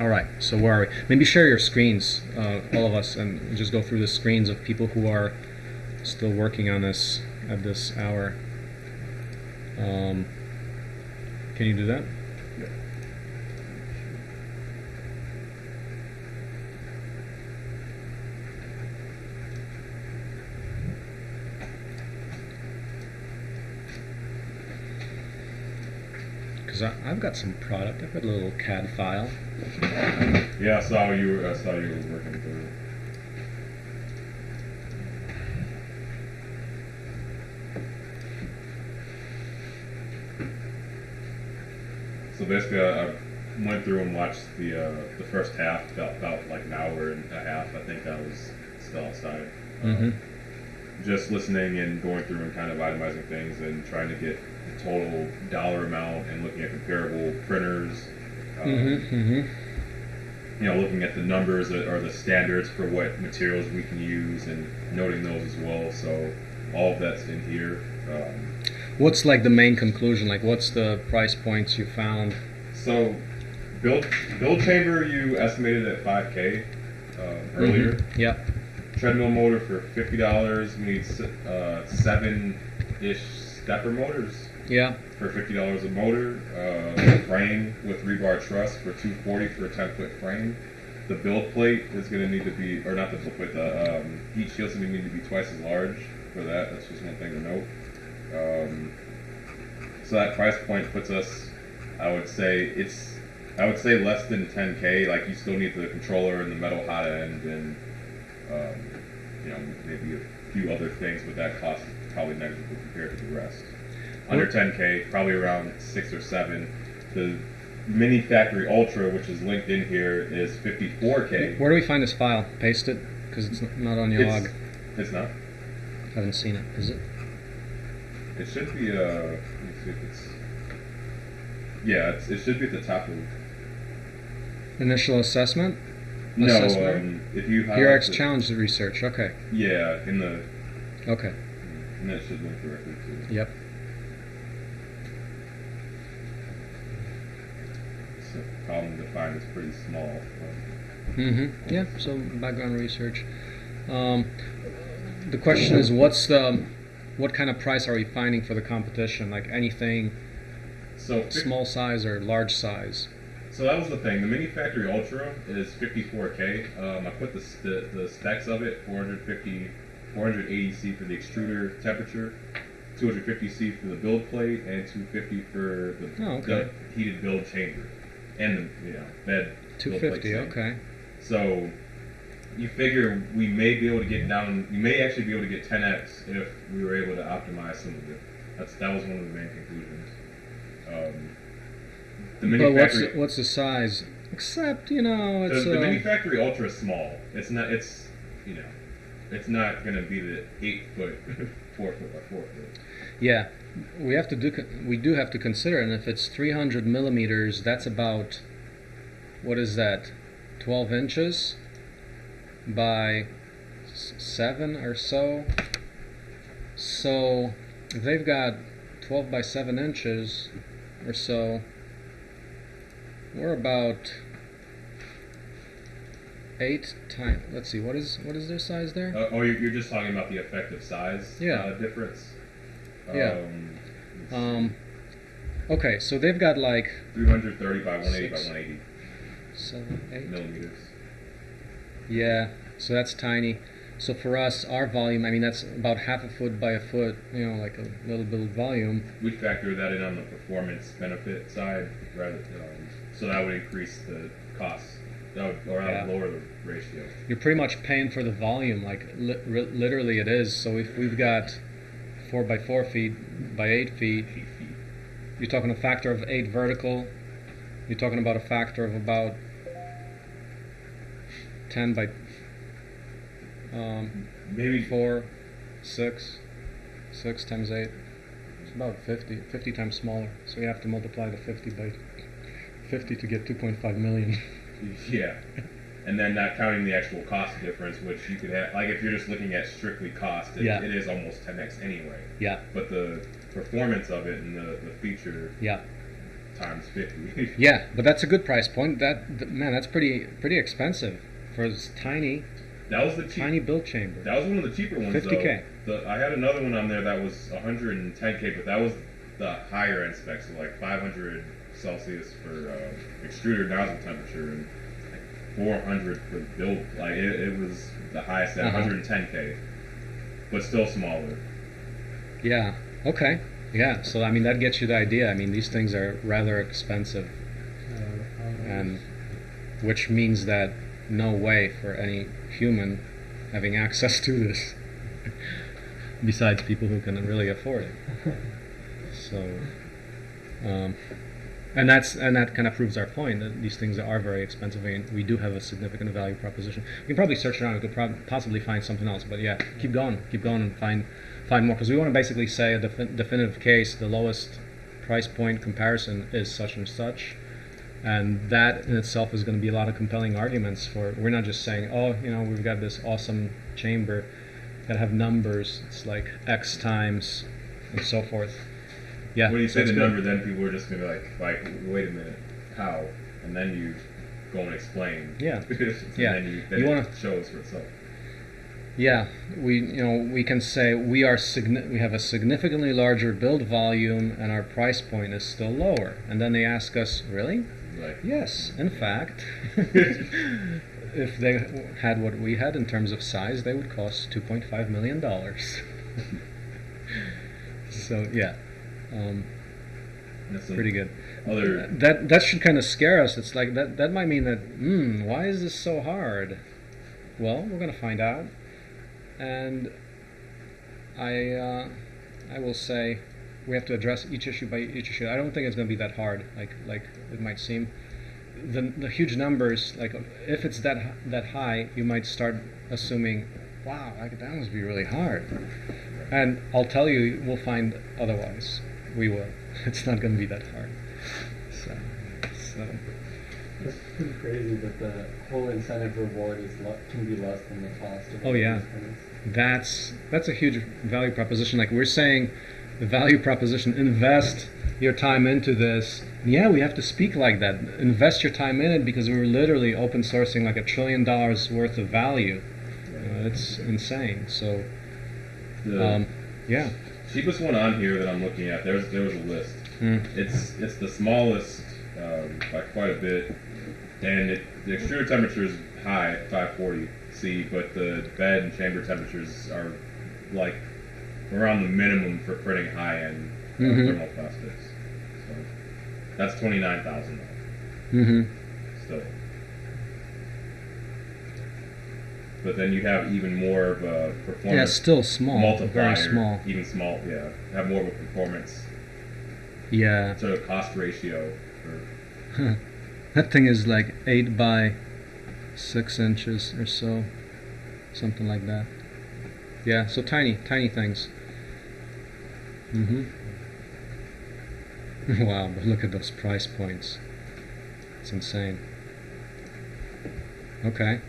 All right. So where are we? Maybe share your screens, uh, all of us, and just go through the screens of people who are still working on this at this hour. Um, can you do that? I've got some product. I've got a little CAD file. Yeah, I saw you. Were, I saw you were working through. So basically, I, I went through and watched the uh, the first half. About, about like an hour and a half. I think I was still outside. Uh, Mm-hmm. just listening and going through and kind of itemizing things and trying to get total dollar amount and looking at comparable printers. Um, Mm-hmm. Mm-hmm. You know, looking at the numbers that are the standards for what materials we can use and noting those as well. So all of that's in here. Um, What's like the main conclusion? Like, what's the price points you found? so build build chamber you estimated at 5k uh, earlier. Mhm. Yep. Treadmill motor for fifty dollars. We need uh, seven ish stepper motors. Yeah. for fifty dollars a motor, uh, frame with rebar truss for two forty for a ten foot frame. The build plate is going to need to be, or not the build plate, the um, heat shield's going to need to be twice as large for that. That's just one thing to note. Um, so that price point puts us, I would say it's, I would say less than ten k. Like you still need the controller and the metal hot end and, um, you know, maybe a few other things, but that cost is probably negligible compared to the rest under 10k, probably around six or seven. The Mini Factory Ultra, which is linked in here, is 54k. Where do we find this file? Paste it because it's not on your It's, log. it's not. I Haven't seen it. Is it? It should be. Uh, let me see if it's. Yeah, it's, it should be at the top of. Initial assessment. No, Assessment. um, if you have. PRX the- challenge research. Okay. Yeah, in the. Okay. And that should link directly to. Yep. So column defined is pretty small. Mm-hmm. Yeah. So background research. Um, the question is, what's the, what kind of price are we finding for the competition? Like anything So small size or large size? So that was the thing. The Mini Factory Ultra is 54k. Um, I put the, the, the specs of it 450, 480C for the extruder temperature, 250C for the build plate, and 250 for the, Oh, okay. the heated build chamber and the you know bed. 250. Okay. So you figure we may be able to get down. You may actually be able to get 10x if we were able to optimize some of it. That's that was one of the main conclusions. Um, the Mini But what's the, what's the size? Except you know, The, it's the uh, Mini Factory Ultra small. It's not. It's you know, it's not gonna be the eight foot, four foot by four foot. Yeah, we have to do. We do have to consider, and if it's 300 millimeters, that's about what is that? 12 inches by seven or so. So they've got 12 by seven inches or so, we're about eight times. Let's see, what is what is their size there? Uh, oh, you're, you're just talking about the effective size Yeah. uh, difference. Yeah. Um, Um, okay, so they've got like 330 by 180 by Six. 180 seven, eight. millimeters. Yeah, so that's tiny. So for us, our volume, I mean, that's about half a foot by a foot, you know, like a little bit of volume. We factor that in on the performance benefit side, rather, um, so that would increase the cost. That would, or that would Yeah. lower the ratio. You're pretty much paying for the volume, like li- literally it is. So if we've got four by four feet by eight feet, you're talking a factor of eight vertical. You're talking about a factor of about ten by um, Maybe four, six, six times eight. It's about 50, 50 times smaller. So you have to multiply the 50 by 50 to get 2.5 million. Yeah. And then not counting the actual cost difference, which you could have, like if you're just looking at strictly cost, it, Yeah. it is almost 10x anyway. yeah, But the performance of it and the, the feature yeah. times fifty. Yeah, but that's a good price point. That th- man, that's pretty pretty expensive for this tiny that was the cheap. tiny build chamber. That was one of the cheaper ones. 50K. The, I had another one on there that was 110k, but that was the higher end specs, so like 500 Celsius for uh, extruder nozzle temperature and 400 for the build. Like it, it was the highest at Uh-huh. 110k, but still smaller. Yeah. Okay. Yeah. So I mean, that gets you the idea. I mean, these things are rather expensive, and which means that no way for any human having access to this, besides people who can really afford it. So, um, and that's and that kind of proves our point that these things are very expensive, and we do have a significant value proposition. We can probably search around; we could possibly find something else. But yeah, keep going, keep going, and find find more because we want to basically say a defi- definitive case. The lowest price point comparison is such and such, and that in itself is going to be a lot of compelling arguments for. We're not just saying, oh, you know, we've got this awesome chamber, to have numbers. It's like X times, and so forth. Yeah. When you say the good. number, then people are just gonna be like, like, wait a minute, how? And then you go and explain. Yeah. and Yeah. Then you, then You wanna- shows for itself. Yeah, we you know we can say we are we have a significantly larger build volume and our price point is still lower. And then they ask us, really? Like, Yes, in fact, if they had what we had in terms of size, they would cost 2.5 million dollars. so yeah, um, that's pretty good. Other That that should kind of scare us. It's like that that might mean that hmm, why is this so hard? Well, we're gonna find out, and I uh, I will say we have to address each issue by each issue. I don't think it's gonna be that hard, like like it might seem. The the huge numbers, like if it's that that high, you might start assuming, wow, like that must be really hard. And I'll tell you, we'll find otherwise. We will. It's not going to be that hard. So, so It's pretty crazy that the whole incentive reward is le- can be less than the cost of Oh, yeah. that's that's a huge value proposition. Like we're saying, the value proposition: invest your time into this. Yeah, we have to speak like that. Invest your time in it because we're literally open sourcing like a trillion dollars worth of value. Uh, it's insane. So, the um, yeah. Cheapest one on here that I'm looking at. There's there was a list. Mm. It's it's the smallest um, by quite a bit, and it, the extruder temperature is high, 540 C, but the bed and chamber temperatures are like around the minimum for printing high-end uh, Mhm. thermoplastics. So that's twenty nine thousand Mm-hmm. still. But then you have even more of a performance Yeah, still small. multiplier, Very small. even small, yeah, have more of a performance Yeah. to cost ratio. That thing is like eight by six inches or so, something like that. Yeah, so tiny, tiny things. Mm-hmm. wow, but look at those price points. It's insane. Okay.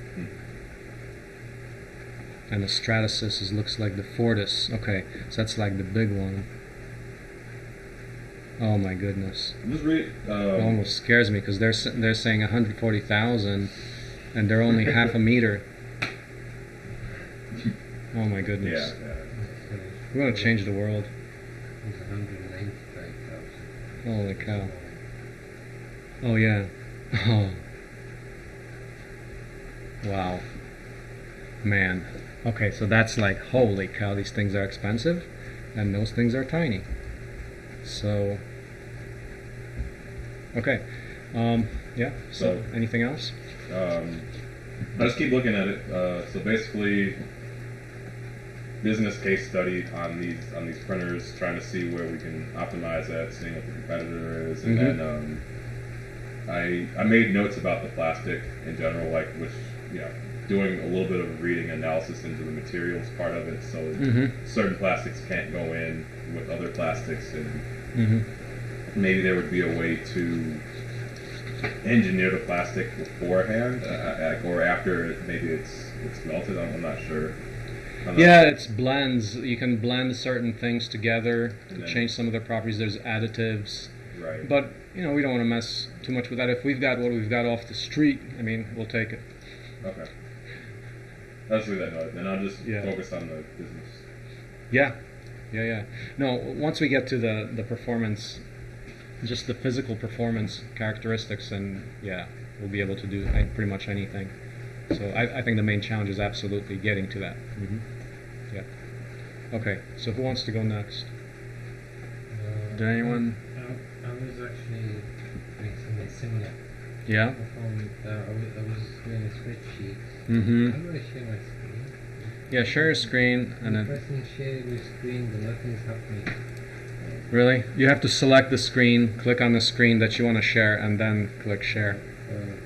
And the Stratasys is, looks like the Fortus. Okay, so that's like the big one. Oh my goodness. Read. Uh, it almost scares me because they're they're saying 140,000, and they're only half a meter. Oh my goodness! yeah. We're gonna change the world. Holy cow! Oh yeah. Oh. Wow. Man. Okay, so that's like holy cow. These things are expensive, and those things are tiny. So. Okay. Um. Yeah. So, anything else? Um, I just keep looking at it. Uh, so basically, business case study on these on these printers, trying to see where we can optimize that, seeing what the competitor is, and Mhm. then um, I I made notes about the plastic in general, like which know, doing a little bit of reading analysis into the materials part of it. So Mm-hmm. certain plastics can't go in with other plastics, and Mm-hmm. maybe there would be a way to engineer the plastic beforehand uh, uh, or after maybe it's it's melted. I'm, I'm not sure. I'm not Yeah, sure. it's blends. You can blend certain things together to then- change some of their properties. There's additives. Right. But you know, we don't want to mess too much with that. If we've got what we've got off the street, I mean, we'll take it. Okay. Let's leave that note. Then I'll just Yeah. focus on the business. Yeah, yeah, yeah. No, once we get to the the performance, just the physical performance characteristics, and yeah, we'll be able to do pretty much anything. So I, I think the main challenge is absolutely getting to that. hmm Yeah. Okay. So who wants to go next? Uh, Did anyone? I, I was actually doing something similar. Yeah. From, uh, I, was, I was doing a spreadsheet. Mm-hmm. How do I share my screen? Yeah. Share your screen, and then pressing share your screen, but nothing is happening. really, you have to select the screen, click on the screen that you want to share, and then click share. Uh,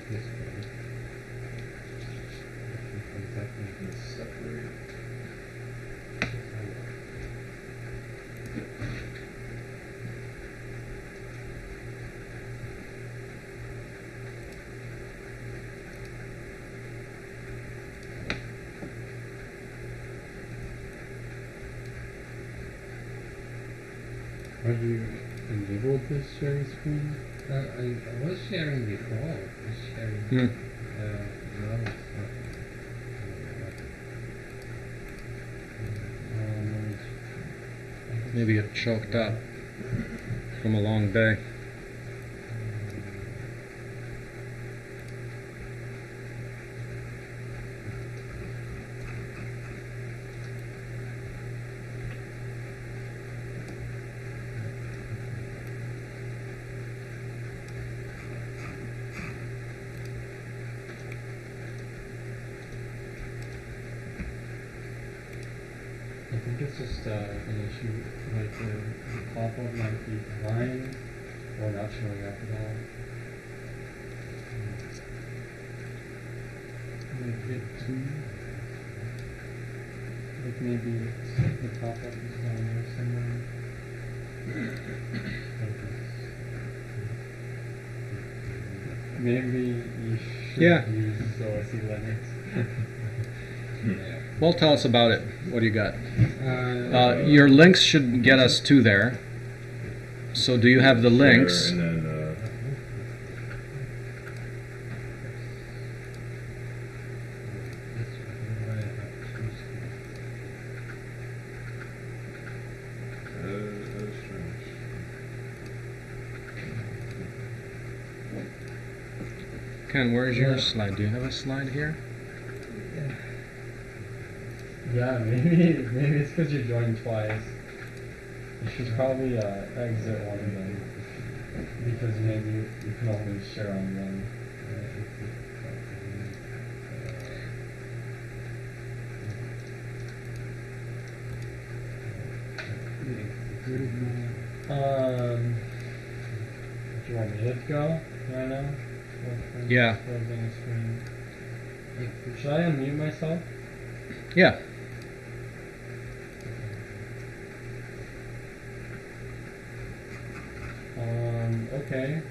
Have you enabled this sharing screen? Uh, I, I was sharing before. I was sharing. Hmm. Uh, now it's not. Um, Maybe it choked up from a long day. I think it's just uh, an issue, like the, the pop-up might be blind or not showing up at all. Like it too. Like maybe it's, the pop-up is down there somewhere. Maybe you should Yeah. use OSE Linux. Yeah. Well, tell us about it. What do you got? Uh, your links should get us to there. So, do you have the links? Then uh, This one, why I have two screens. that is strange. Ken, where's your slide? Do you have a slide here? Yeah, maybe maybe it's because you joined twice. You should probably uh, exit one of them because maybe you, you can only share on one. Um, do you want me to go right now? Or- or Yeah. closing the screen? Yeah, Should I unmute myself? Yeah. Okay.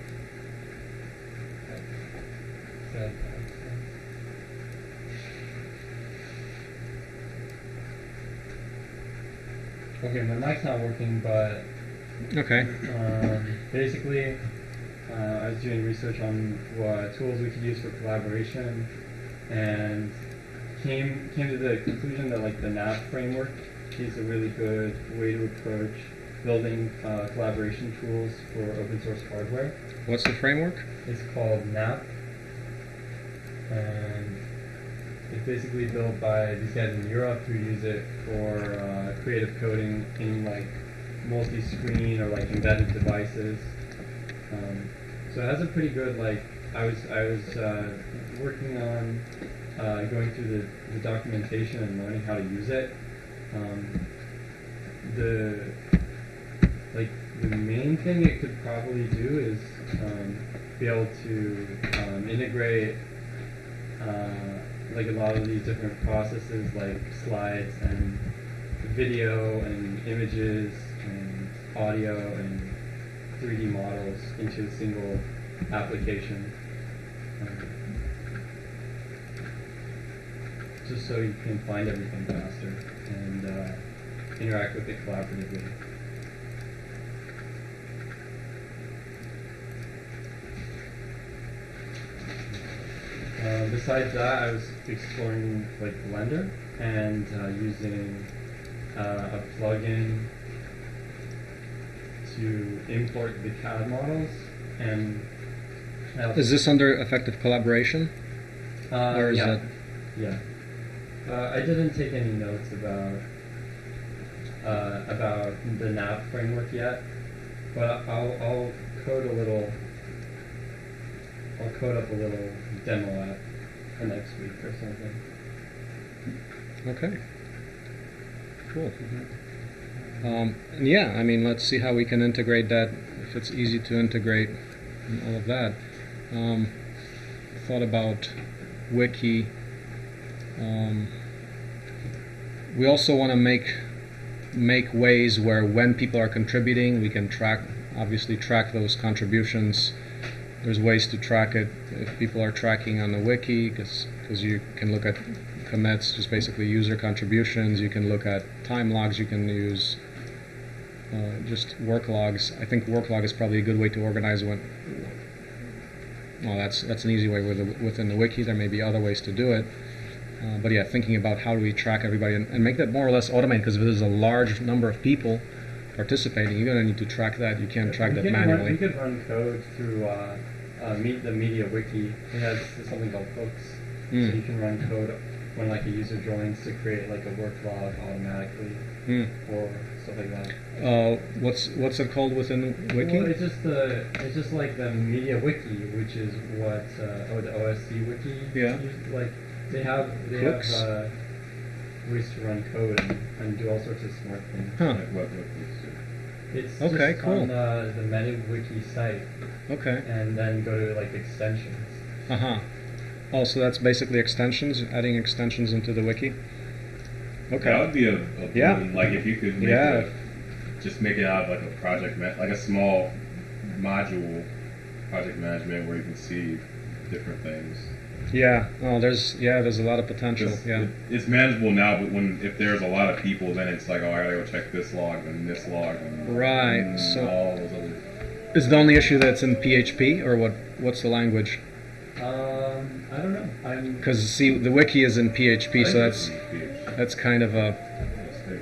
Okay, my mic's not working, but Okay. um, basically, uh, I was doing research on what tools we could use for collaboration, and came came to the conclusion that like the NAP framework is a really good way to approach building uh, collaboration tools for open source hardware. What's the framework? It's called NAP, and it's basically built by these guys in Europe who use it for uh, creative coding in like multi-screen or like embedded devices. Um, so it has a pretty good like. I was I was uh, working on uh, going through the, the documentation and learning how to use it. Um, the like the main thing it could probably do is um, be able to um, integrate uh, like a lot of these different processes like slides and video and images and audio and 3D models into a single application. Um, just so you can find everything faster and uh, interact with it collaboratively. Uh, besides that, I was exploring like Blender and uh, using uh, a plugin to import the CAD models and. Is this under effective collaboration? Uh, or is yeah. that- Yeah. Uh, I didn't take any notes about uh, about the NAP framework yet, but I'll I'll code a little. I'll code up a little demo app for next week or something. Okay. Cool. Um, and yeah, I mean, let's see how we can integrate that. If it's easy to integrate and all of that. Um, thought about wiki. Um, we also want to make make ways where when people are contributing, we can track obviously track those contributions. There's ways to track it if people are tracking on the wiki because you can look at commits, just basically user contributions. You can look at time logs. You can use uh, just work logs. I think work log is probably a good way to organize when. Well, that's that's an easy way with the, within the wiki. There may be other ways to do it. Uh, but yeah, thinking about how do we track everybody and, and make that more or less automated because if there's a large number of people participating, you're going to need to track that. You can't track we that manually. Run, we could run code through uh, uh, meet the MediaWiki. It has something called hooks, Mm. so you can run code when like a user joins to create like a work log automatically Hmm. or stuff like that. Uh, what's what's it called within wiki? Well, it's just the it's just like the MediaWiki, which is what uh, oh the OSE wiki. Yeah. Like they have they Hooks? have uh, ways to run code and, and do all sorts of smart things. Huh. Like what, what these do. It's Okay, just cool. on uh, the MediaWiki site, Okay. and then go to like extensions. Uh huh. Oh, so that's basically extensions, adding extensions into the wiki. Okay. That would be a, a Yeah. boon, like if you could make Yeah. a, just make it out of like a project, ma- like a small module project management where you can see different things. Yeah. Oh, there's yeah, there's a lot of potential. 'Cause Yeah. it- it's manageable now, but when if there's a lot of people, then it's like, oh, I gotta go check this log and this log and Right, and so- all those other. Is the only issue that's in PHP or what? What's the language? Um, I don't know. I'm Because see, the wiki is in PHP, so that's that's kind of a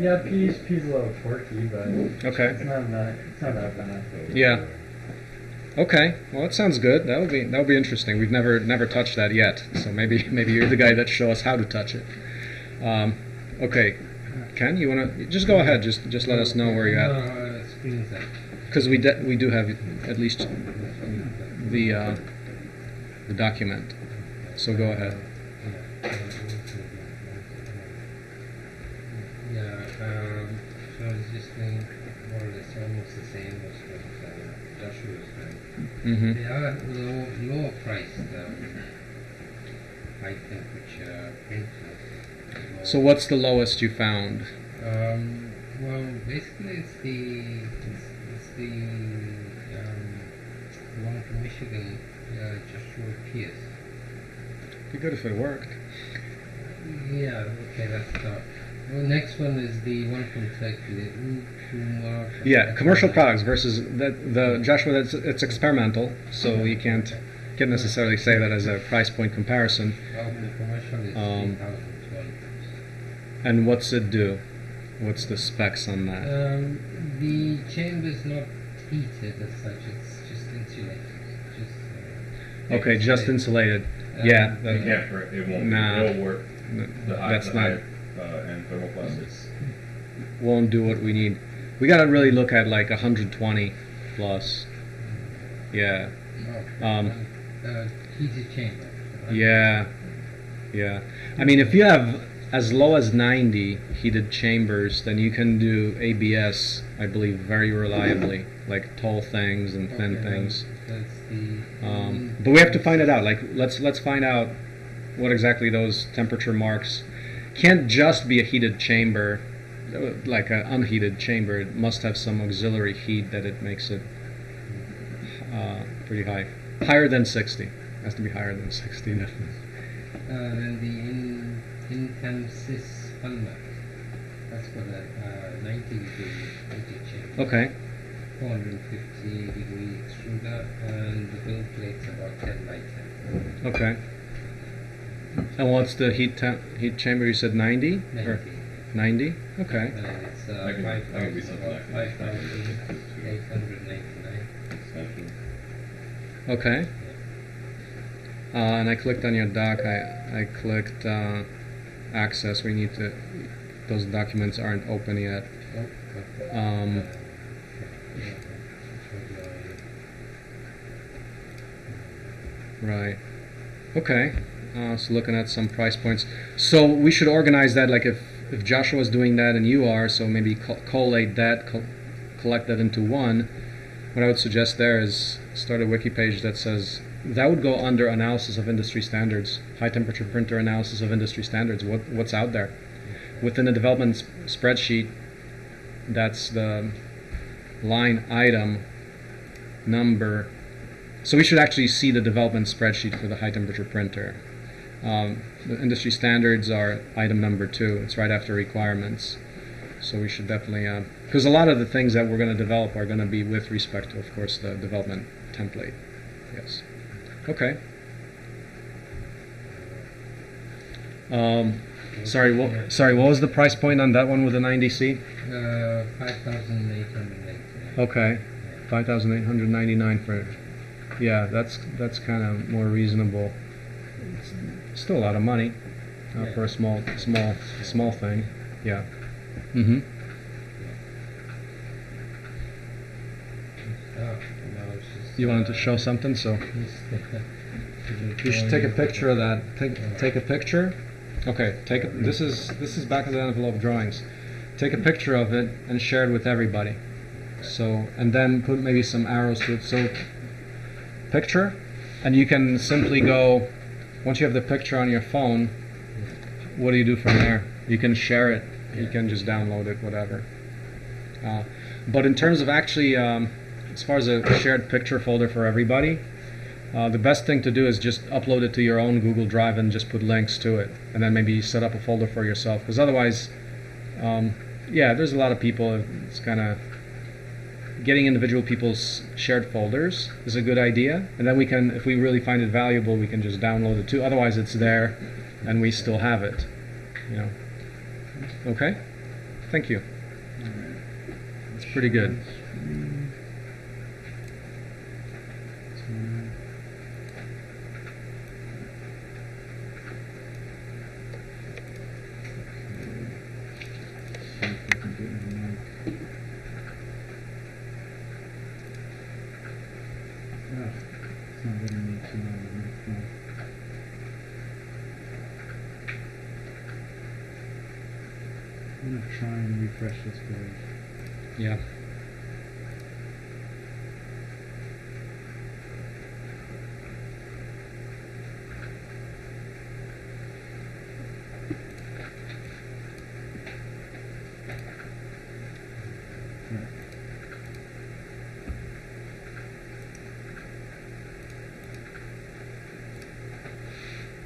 yeah. PHP is a little quirky, but okay. it's not that it's not that bad. Yeah. Okay. Well, that sounds good. That would be that would be interesting. We've never never touched that yet, so maybe maybe you're the guy that show us how to touch it. Um, okay. Ken, you wanna just go ahead. Just just let us know where you're at. No, screen is that. Because we de- we do have at least the uh, the document. So go ahead. Doing. hmm They are low, lower priced, um, which uh, printers. So what's the lowest you found? Um, well, basically, it's the it's, it's the um, one from Michigan, uh, Joshua Pearce. Be good if it worked. Yeah, okay, that's top. Well, next one is the one from Turkey. Yeah, commercial products versus the the Joshua. That's it's experimental, so you can't can't necessarily say that as a price point comparison. Well, the commercial is Um, And what's it do? What's the specs on that? Um, the chamber is not heated as such, it's just insulated. Just, uh, Okay, just insulated. insulated. Um, Yeah, You that- can't. It won't. Nah. It'll work. The that's not high, uh, end thermoplastics. won't do what we need. We gotta really look at like 120 plus. Yeah, Oh, Um, uh, heated chamber. yeah, yeah. I mean, if you have as low as 90 heated chambers, then you can do ABS, I believe, very reliably, like tall things and thin Okay, things. That's the. Um, but we have to find it out. Like, let's let's find out what exactly those temperature marks. Can't just be a heated chamber, like an unheated chamber. It must have some auxiliary heat that it makes it uh, pretty high, higher than 60. It Has to be higher than 60, definitely. Uh, then the in. That's for the uh, 90 degree heated chamber. Okay. 450 degree extruder, and the build plate's about 10 by 10. Okay. And what's the heat temp, heat chamber? You said 90 or 90? 90. Okay. Uh, it's uh, I can- I can do 5,000 something like that. 5,899. Okay. Uh, and I clicked on your doc. I I clicked uh, access. We need to. Those documents aren't open yet. Oh. Um, right. Okay. So looking at some price points. So we should organize that. Like if if Joshua's doing that and you are, so maybe co- collate that, co- collect that into one. What I would suggest there is start a wiki page that says that would go under analysis of industry standards, high temperature printer analysis of industry standards. What what's out there within the development sp- spreadsheet? That's the line item number. So we should actually see the development spreadsheet for the high temperature printer. Um, the industry standards are item number two. It's right after requirements. So we should definitely, because a lot of the things that we're going to develop are going to be with respect to, of course, the development template. Yes. Okay. Um, sorry, what, sorry. What was the price point on that one with the 90C? Uh, 5,899. Okay, five thousand eight hundred ninety nine for. Yeah, that's that's kind of more reasonable. It's still a lot of money uh, Yeah. for a small small small thing. Yeah. Mm-hmm. Oh, no, it's just, You wanted to show something, so you should take a picture of that. Take take a picture. Okay, take a, this is this is back of the envelope drawings. Take a picture of it and share it with everybody. So and then put maybe some arrows to it. So picture, and you can simply go. Once you have the picture on your phone, what do you do from there? You can share it. You can just download it, whatever. Uh, but in terms of actually, um, as far as a shared picture folder for everybody, uh, the best thing to do is just upload it to your own Google Drive and just put links to it, and then maybe set up a folder for yourself. Because otherwise, um, yeah, there's a lot of people. It's kind of getting individual people's shared folders is a good idea, and then we can, if we really find it valuable, we can just download it too. Otherwise, it's there, and we still have it. You know. Okay. Thank you. That's pretty good. It's not letting me turn on the microphone. I'm gonna try and refresh this page. Yeah.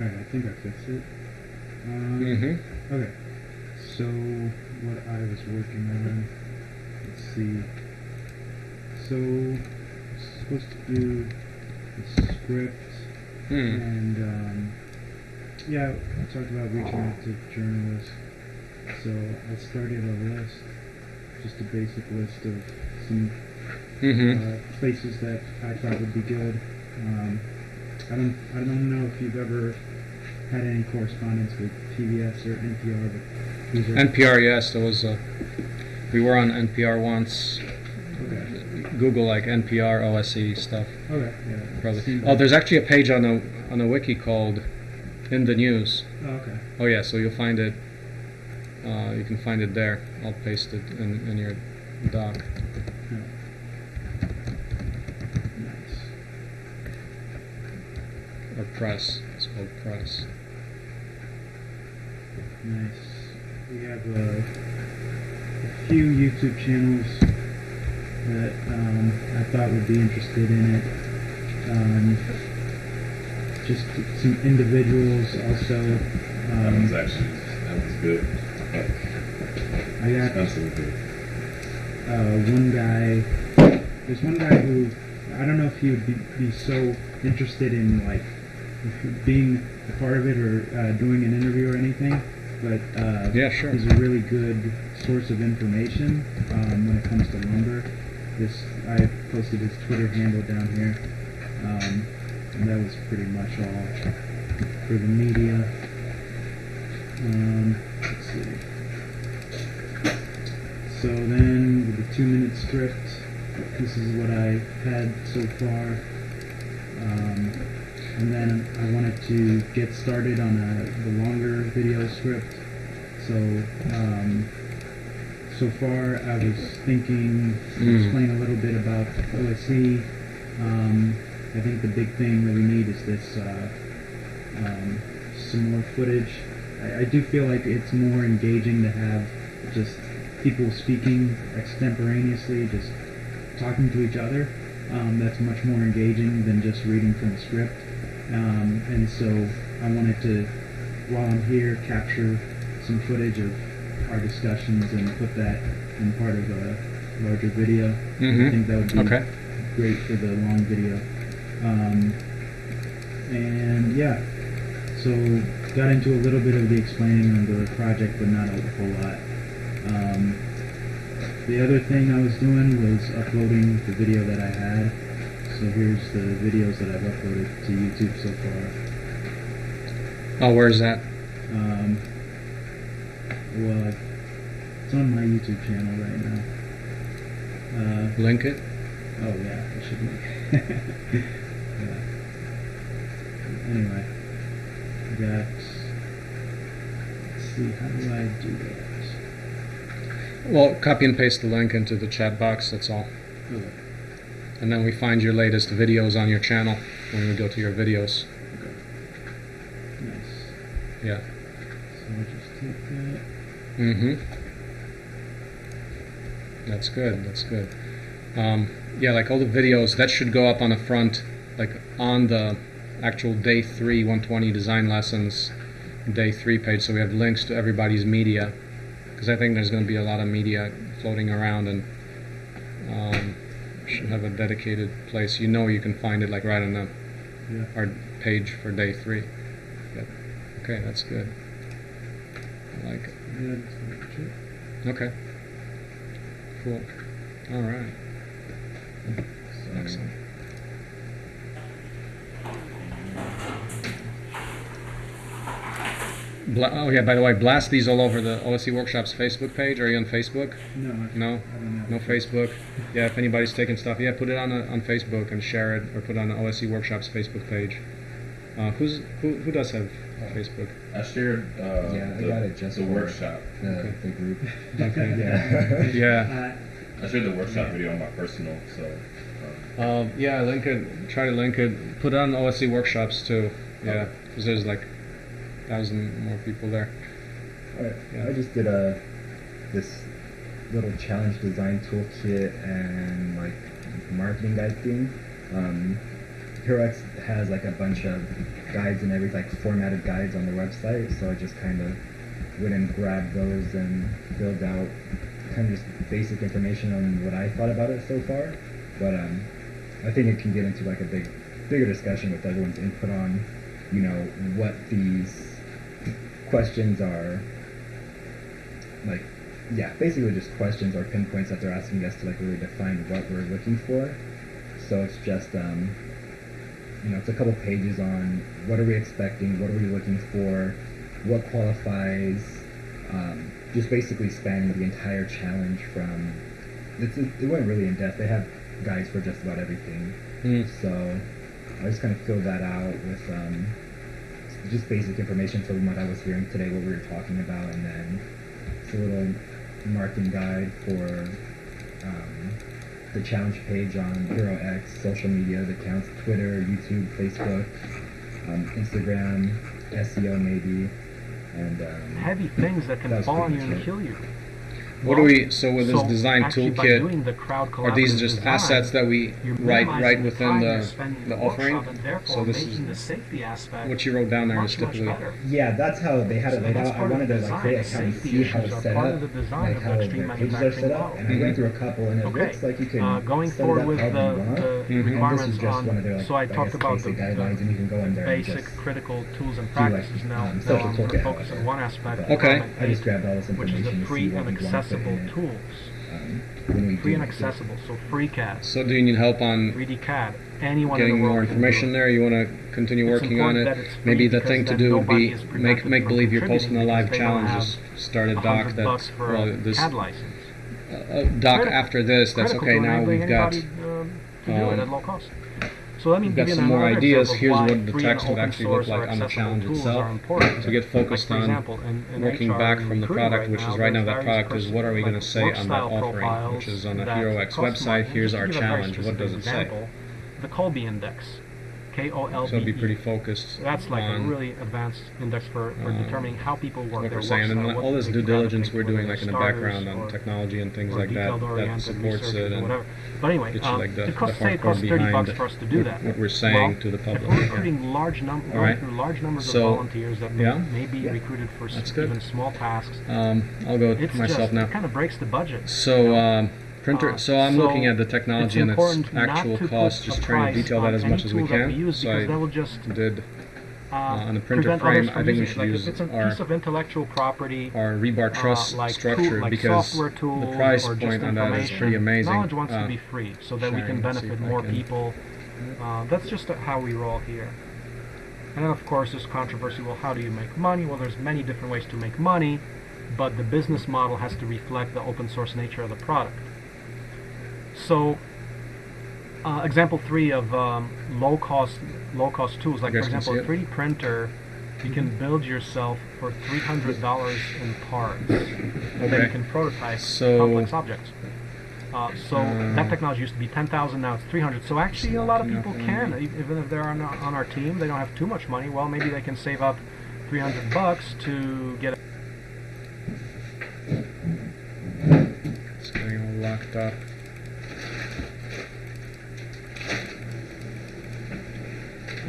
Alright, I think I fixed it. Um, Mm-hmm. Okay. So what I was working on, let's see. So it's supposed to do the script Hmm. and um, yeah, I talked about reaching out to journalists. So I started a list, just a basic list of some Mm-hmm. uh, places that I thought would be good. Um, I don't I don't know if you've ever had any correspondence with PBS or NPR, but these are NPR, yes, there was a. We were on NPR once. okay. Google like NPR OSE stuff. Okay, yeah. Probably. Oh, there's actually a page on the on the wiki called "In the News." Oh, okay. Oh yeah, so you'll find it. Uh, you can find it there. I'll paste it in, in your doc. Yeah. Nice. Or press. It's called press. Nice. We have uh, a few YouTube channels that um, I thought would be interested in it. Um, just some individuals also. That one's Um, actually that one's good. I got Expensive good. uh, one guy. There's one guy who I don't know if he would be, be so interested in like being a part of it or uh, doing an interview or anything, but uh, Yeah, sure. he's a really good source of information um, when it comes to lumber. This I posted his Twitter handle down here, um, and that was pretty much all for the media. Um, let's see. So then, with the two-minute script, this is what I had so far. Um, and then I wanted to get started on a the longer video script. So um, so far I was thinking to Mm. explain a little bit about OSE. Um, I think the big thing that we need is this uh, um, some more footage. I, I do feel like it's more engaging to have just people speaking extemporaneously, just talking to each other. Um, that's much more engaging than just reading from a script. Um, and so I wanted to, while I'm here, capture some footage of our discussions and put that in part of a larger video. I Mhm. think that would be Okay. great for the long video. Um, and yeah, so got into a little bit of the explaining of the project, but not a whole lot. Um, the other thing I was doing was uploading the video that I had. So here's the videos that I've uploaded to YouTube so far. Oh, where's that? Um, well, it's on my YouTube channel right now. Uh, Link it. Oh yeah, I should make. yeah. Anyway, I got. Let's see, how do I do that? Well, copy and paste the link into the chat box. That's all. Okay. And then we find your latest videos on your channel when we go to your videos. Nice. Yeah. So I'll just take that. Mm-hmm. That's good. That's good. Um, yeah, like all the videos that should go up on the front, on the actual day three 120 design lessons day three page. So we have links to everybody's media, because I think there's going to be a lot of media floating around, and um, should have a dedicated place. You know, you can find it like right on the Yeah. our page for day three. Good. Okay, that's good. I like it. Yeah, that's pretty much it. Okay. Cool. All right. Excellent. Oh yeah. By the way, blast these all over the OSE Workshops Facebook page. Are you on Facebook? No, No. I don't know. No Facebook. Yeah. If anybody's taking stuff, yeah, put it on a, on Facebook and share it, or put it on the OSE Workshops Facebook page. Uh, who's who? Who does have Facebook? I shared uh, Yeah, I the, got it just the for- workshop. the, Okay. the group. Okay. yeah. Yeah. Uh, I shared the workshop video on my personal, so um, Um, yeah, link it. Try to link it. Put it on OSE workshops too. Yeah, because there's like thousand more people there. Alright, Yeah. I just did a this little challenge design toolkit and like marketing guide thing. Um, HeroX has like a bunch of guides and everything, like formatted guides on their website. So I just kind of went and grabbed those and filled out kind of just basic information on what I thought about it so far. But um, I think it can get into like a big, bigger discussion with everyone's input on, you know, what these questions are like yeah basically just questions or pinpoints that they're asking us to like really define what we're looking for. So it's just um you know it's a couple pages on what are we expecting what are we looking for what qualifies um, just basically spanning the entire challenge from it's, it, it went really in depth. They have guides for just about everything. Mm. so I just kind of filled that out with um, just basic information from what I was hearing today, what we were talking about, and then it's a little marketing guide for um, the challenge page on HeroX, social media, the accounts, Twitter, YouTube, Facebook, um, Instagram, SEO maybe, and um, Heavy things that can fall on you and kill you. What do Well, we? So with this so design toolkit, doing the crowd are these just design, assets that we you're write right within the the the offering? workshop, and therefore So this is the safety aspect what you wrote down there is much, much typically. Yeah, that's how they had it laid that's out. I wanted to like create account and Safety see how it's set up, of the design like how the pages are set manufacturing up. model. And I went through a couple, and it Okay. looks like you can Uh, going set it forward up with however the, you want. the. And this is requirements just one of on, their like so I I talked guess about the, basic guidelines, and you can go in the there and basic just critical tools and practices. Now, um, now social I'm going to toolkit, focus on one aspect. Okay. I just grabbed all this which is information the to free see and what we want to put accessible in tools. Um, Free and accessible, so free FreeCAD, So do you need help on 3D CAD, anyone in getting the world more information there? You want to continue It's working on it? that it's free Maybe the thing to do would be make make believe you're posting a live because they don't challenge. Just start a doc 100 that for well a this CAD license. uh, doc Critical- after this. That's okay. Now we've got um, to do it um, at low cost. So let me we've got you some more ideas. Here's what the text would actually look like on the challenge itself. to get focused like, on example, in, in working HR back from the product, right which is right now that product is what are we going to say on that offering, which is on the that HeroX website. Here's our give a very challenge. What does it say? The Kolbe Index, K-O-L-B-E. So it'd be pretty focused That's like a really advanced index for, for um, determining how people work what their we're work saying. And what all this due diligence we're doing, like in the background on technology and things like that, that supports it and whatever. But anyway, you um, like the, it costs, say it costs 30 bucks for us to do that. what we're saying well, to the public. If we're recruiting large num- going Alright. through large numbers So, of volunteers that yeah. may be Yeah. recruited for even small tasks, Um, I'll go myself just, now. it kind of breaks the budget. So um, printer. Uh, so I'm so looking at the technology and its actual cost, just trying to detail that as much as we can. use So I that will just did uh, on the printer frame, I think we should like use it's our- piece of intellectual property, our rebar uh, truss like structure tool, like because the price point on that is pretty amazing. Knowledge wants Uh, to be free so that we can benefit more can- people. Uh, that's just how we roll here. And then of course there's controversy. Well, how do you make money? Well, there's many different ways to make money, but the business model has to reflect the open source nature of the product. So, uh, example three of um, low cost low cost tools, like for example, a 3D printer, you can build yourself for three hundred dollars in parts. And then you can prototype So- complex objects. Uh, so Uh, that technology used to be ten thousand, now it's three hundred. So actually, a lot of people can, even if they're on, on our team, they don't have too much money. Well, maybe they can save up three hundred bucks to get. A It's getting all locked up.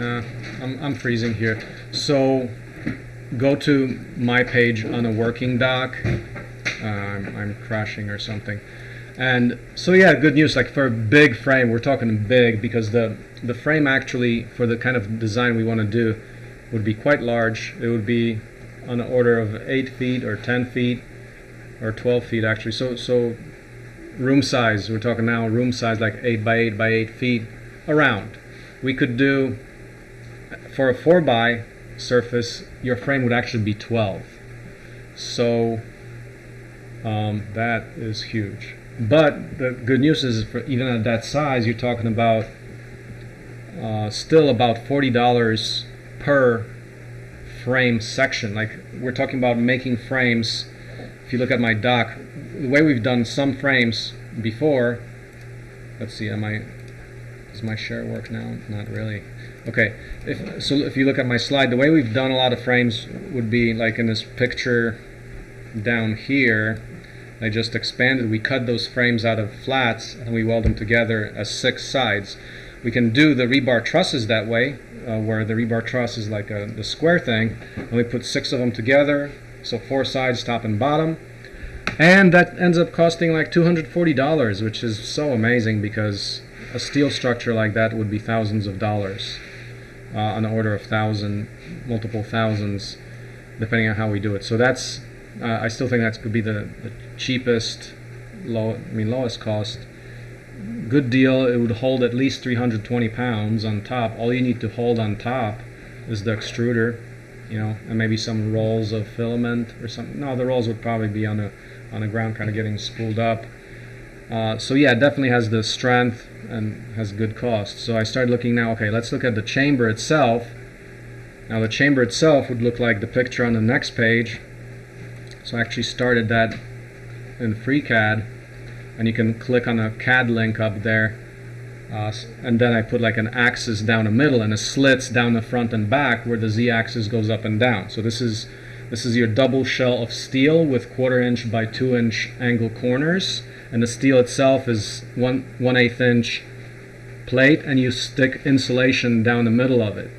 Uh, I'm, I'm freezing here. So go to my page on a working doc. Uh, I'm, I'm crashing or something. And so yeah, good news. Like for a big frame, we're talking big because the the frame actually for the kind of design we want to do would be quite large. It would be on the order of eight feet or ten feet or twelve feet actually. So so room size. We're talking now room size like eight by eight by eight feet around. We could do for a four by surface. Your frame would actually be twelve. So um, that is huge. But the good news is, for even at that size, you're talking about uh, still about forty dollars per frame section. Like we're talking about making frames. If you look at my doc, the way we've done some frames before. Let's see, am I? Does my share work now? Not really. Okay, if so, if you look at my slide, the way we've done a lot of frames would be like in this picture down here. I just expanded. We cut those frames out of flats and we weld them together as six sides. We can do the rebar trusses that way, uh, where the rebar truss is like a, the square thing, and we put six of them together, so four sides, top and bottom, and that ends up costing like $240, which is so amazing because a steel structure like that would be thousands of dollars, uh, on the order of thousand, multiple thousands, depending on how we do it. So that's uh, I still think that could be the, the cheapest, low, I mean lowest cost. Good deal. It would hold at least 320 pounds on top. All you need to hold on top is the extruder, you know, and maybe some rolls of filament or something. No, the rolls would probably be on the on the ground, kind of getting spooled up. Uh, so yeah, it definitely has the strength and has good cost. So I started looking now. Okay, let's look at the chamber itself. Now the chamber itself would look like the picture on the next page. So I actually started that in FreeCAD, and you can click on a CAD link up there, uh, and then I put like an axis down the middle and a slits down the front and back where the z-axis goes up and down. So this is This is your double shell of steel with quarter inch by two inch angle corners, and the steel itself is one one eighth inch plate, and you stick insulation down the middle of it.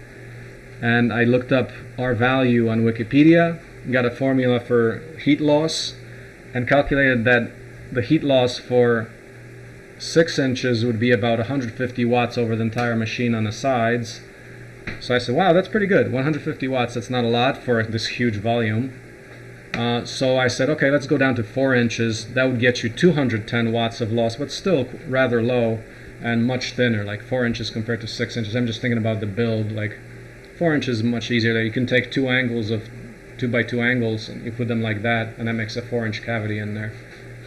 And I looked up R value on Wikipedia, got a formula for heat loss, and calculated that the heat loss for six inches would be about 150 watts over the entire machine on the sides. So I said, wow, that's pretty good. 150 watts, that's not a lot for this huge volume. Uh, so I said, okay, let's go down to 4 inches. That would get you 210 watts of loss, but still rather low and much thinner, like 4 inches compared to 6 inches. I'm just thinking about the build, like 4 inches is much easier. You can take two angles of 2 by 2 angles, and you put them like that, and that makes a 4 inch cavity in there.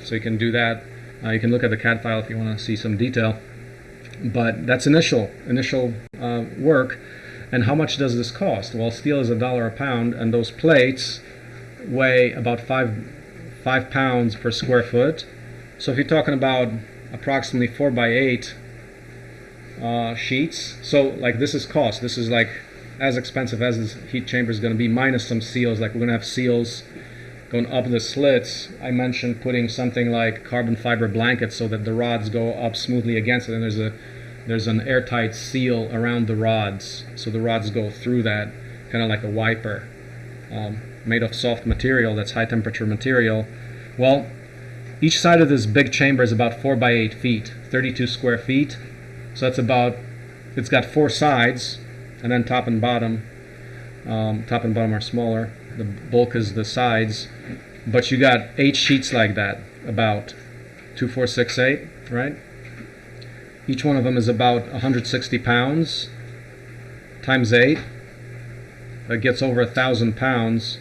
So you can do that. Uh, you can look at the CAD file if you want to see some detail. But that's initial, initial uh, work. And how much does this cost? Well, steel is a dollar a pound, and those plates weigh about five five pounds per square foot. So if you're talking about approximately four by eight uh, sheets, so like this is cost. This is like as expensive as this heat chamber is going to be, minus some seals. Like we're going to have seals going up the slits. I mentioned putting something like carbon fiber blankets so that the rods go up smoothly against it, and there's a there's an airtight seal around the rods, so the rods go through that, kind of like a wiper, um, made of soft material that's high temperature material. Well, each side of this big chamber is about 4 by 8 feet, 32 square feet. So that's about, it's got four sides, and then top and bottom. Um, top and bottom are smaller. The bulk is the sides. But you got eight sheets like that, about two, four, six, eight, right? Each one of them is about 160 pounds times 8. That gets over a thousand pounds.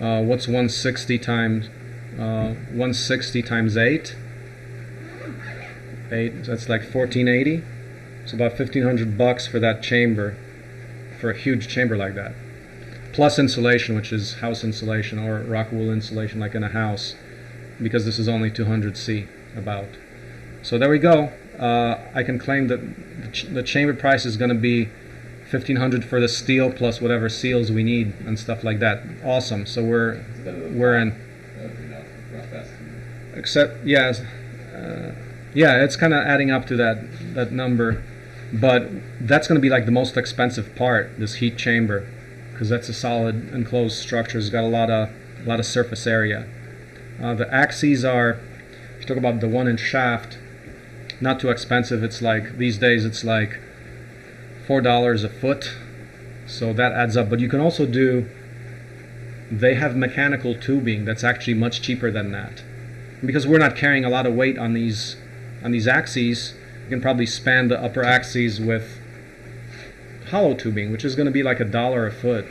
Uh, what's 160 times uh, 160 times 8? 8, so that's like 1480. It's about 1500 bucks for that chamber, for a huge chamber like that. Plus insulation, which is house insulation or rock wool insulation like in a house, because this is only 200C about. So there we go uh, I can claim that the, ch the chamber price is going to be 1500 for the steel plus whatever seals we need and stuff like that. Awesome. So we're we're in. Except yes, uh, yeah, it's kind of adding up to that that number, but that's going to be like the most expensive part. This heat chamber, because that's a solid enclosed structure. It's got a lot of a lot of surface area. Uh, the axes are. If you talk about the one inch shaft, not too expensive. It's like these days it's like four dollars a foot, so that adds up. But you can also do. They have mechanical tubing that's actually much cheaper than that, because we're not carrying a lot of weight on these on these axes. You can probably span the upper axes with hollow tubing, which is going to be like a dollar a foot.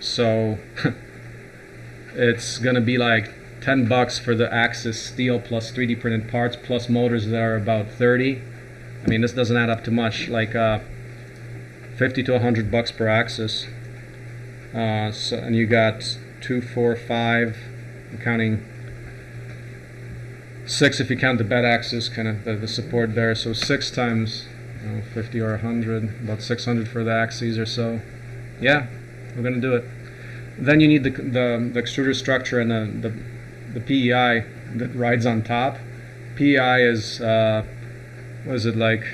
So it's going to be like 10 bucks for the axis steel plus 3D printed parts plus motors that are about 30. I mean, this doesn't add up to much, like uh, 50 to 100 bucks per axis. Uh, so, and you got two, four, five, counting six if you count the bed axis, kind of the, the support there. So six times you know, 50 or 100, about 600 for the axes or so. Yeah, we're gonna do it. Then you need the the, the extruder structure and the, the the PEI that rides on top. PEI is uh, what is it like?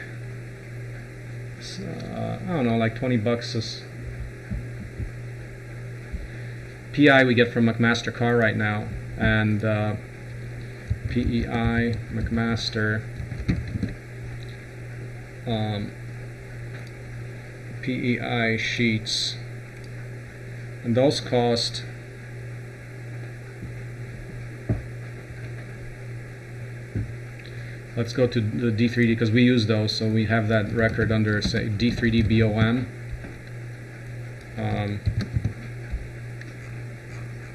Uh, I don't know, like 20 bucks. Is PI we get from McMaster-Carr right now, and uh, PEI McMaster. Um, PEI sheets, and those cost Let's go to the D3D because we use those, so we have that record under say D3D BOM. Um,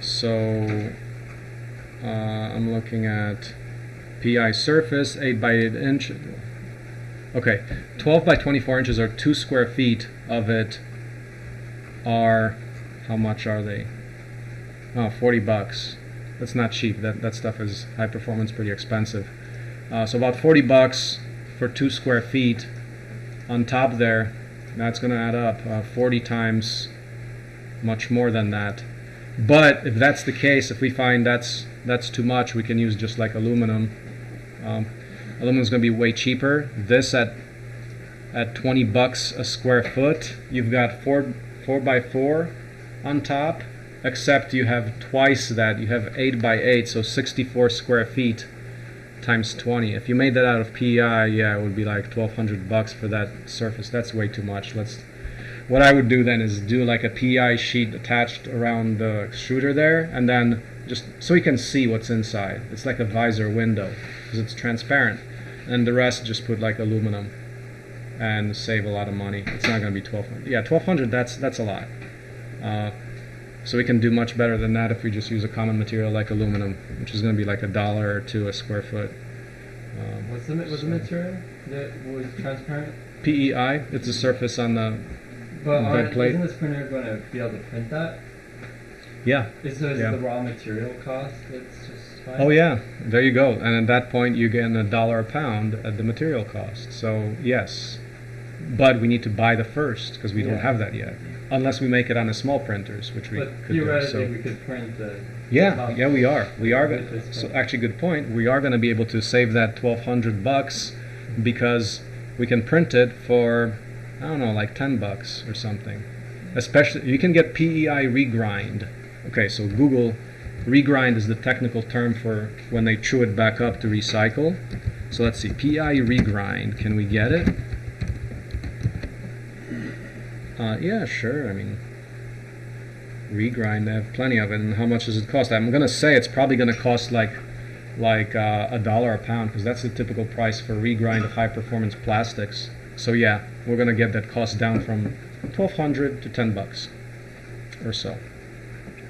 so uh, I'm looking at PI surface 8 by 8 inch. Okay, 12 by 24 inches or 2 square feet of it are how much are they? Oh, 40 bucks. That's not cheap. That that stuff is high performance, pretty expensive. Uh, so about 40 bucks for two square feet on top there. That's going to add up uh, 40 times much more than that. but if that's the case, if we find that's that's too much, we can use just like aluminum. Um, aluminum is going to be way cheaper. This at at 20 bucks a square foot, you've got four four by four on top, except you have twice that. You have eight by eight, so 64 square feet times 20. If you made that out of PEI, yeah, it would be like 1200 bucks for that surface. That's way too much. Let's what I would do then is do like a PEI sheet attached around the extruder there, and then just so you can see what's inside. It's like a visor window because it's transparent, and the rest just put like aluminum and save a lot of money. It's not going to be 1200. Yeah, 1200. That's that's a lot. Uh, so we can do much better than that if we just use a common material like aluminum, which is going to be like a dollar or two a square foot. Um, What's the what's the material that was transparent? PEI. It's a surface on the But Bed plate. isn't this printer going to be able to print that? yeah. Is, so is Yeah. the raw material cost that's just fine? Oh yeah, there you go. And at that point, you get a dollar a pound at the material cost. So yes, but we need to buy the first because we don't have that yet, unless we make it on the small printers, which we But could do. So we could print the. yeah, top yeah, we are. We are. with Go- so actually, good point. We are going to be able to save that twelve hundred bucks because we can print it for I don't know, like ten bucks or something. Especially, you can get PEI regrind. Okay, so Google regrind is the technical term for when they chew it back up to recycle. So let's see, PEI regrind. Can we get it? Uh, yeah, sure. I mean, regrind. They have plenty of it. And how much does it cost? I'm gonna say it's probably gonna cost like like uh, a dollar a pound because that's the typical price for regrind of high performance plastics. So yeah, we're gonna get that cost down from 1200 to 10 bucks or so.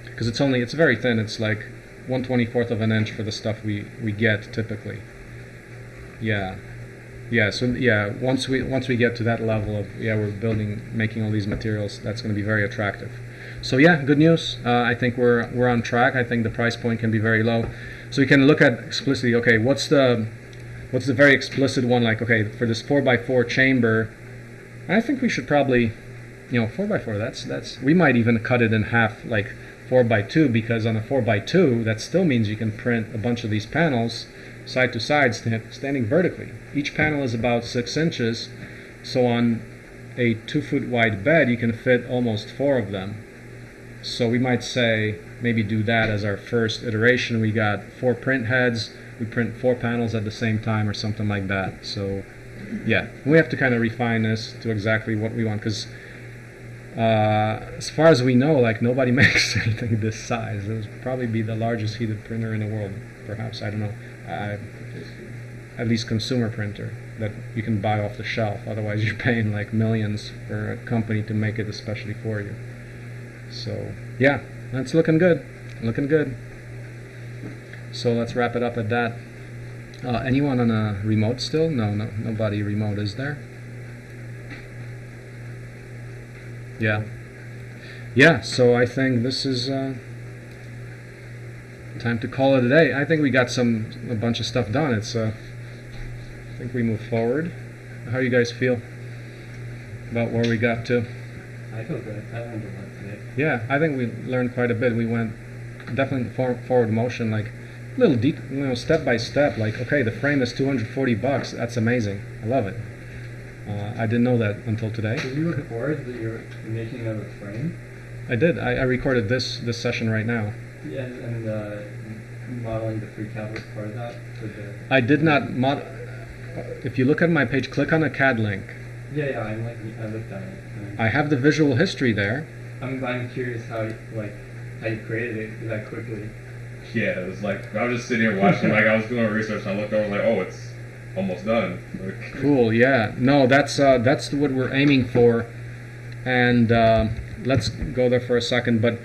Because it's only it's very thin. It's like 124th of an inch for the stuff we we get typically. Yeah. Yeah, so yeah, once we once we get to that level of yeah, we're building making all these materials, that's going to be very attractive. So yeah, good news. Uh, I think we're we're on track. I think the price point can be very low. So we can look at explicitly. Okay, what's the what's the very explicit one? Like okay, for this four x four chamber, I think we should probably, you know, four x four. That's that's we might even cut it in half, like four by two, because on a four by two, that still means you can print a bunch of these panels side to side, sta- standing vertically. Each panel is about six inches, so on a two foot wide bed, you can fit almost four of them. So we might say maybe do that as our first iteration. We got four print heads, we print four panels at the same time or something like that. So yeah, we have to kind of refine this to exactly what we want because uh, as far as we know, like nobody makes anything this size. It would probably be the largest heated printer in the world, perhaps. I don't know. Uh, at least consumer printer that you can buy off the shelf. Otherwise, you're paying like millions for a company to make it especially for you. So yeah, that's looking good. Looking good. So let's wrap it up at that. Uh, anyone on a remote still? No, no, nobody remote is there. Yeah. Yeah, so I think this is uh, time to call it a day. I think we got some a bunch of stuff done. It's uh, I think we move forward. How you guys feel about where we got to? I feel good. I learned a lot today. Yeah, I think we learned quite a bit. We went definitely for, forward motion, like little deep, you know, step by step. Like, okay, the frame is 240 bucks. That's amazing. I love it. Uh, I didn't know that until today. Did you record that you're making of a frame? I did. I, I recorded this this session right now. Yeah, and uh, modeling the FreeCAD was part of that. The, I did not mod. If you look at my page, click on a CAD link. yeah, yeah. I'm like I looked at it. I have the visual history there. I'm I'm curious how you- like how you created it that quickly. Yeah, it was like I was just sitting here watching. like I was doing research, and I looked over, like, oh, it's almost done. Like, Cool. Yeah. No, that's uh, that's what we're aiming for, and uh, let's go there for a second. But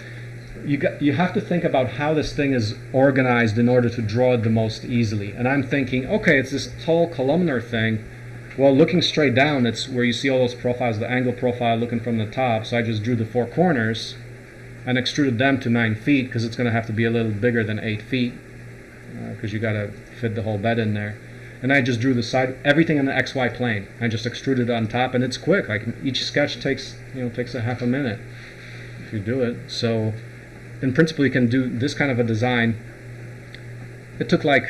you got you have to think about how this thing is organized in order to draw it the most easily. And I'm thinking, okay, it's this tall columnar thing. Well, looking straight down, it's where you see all those profiles, the angle profile looking from the top. So I just drew the four corners and extruded them to nine feet because it's going to have to be a little bigger than eight feet uh, because you got to fit the whole bed in there. And I just drew the side, everything in the XY plane. I just extruded on top, and it's quick. Like each sketch takes, you know, takes a half a minute if you do it. So, in principle, you can do this kind of a design. It took like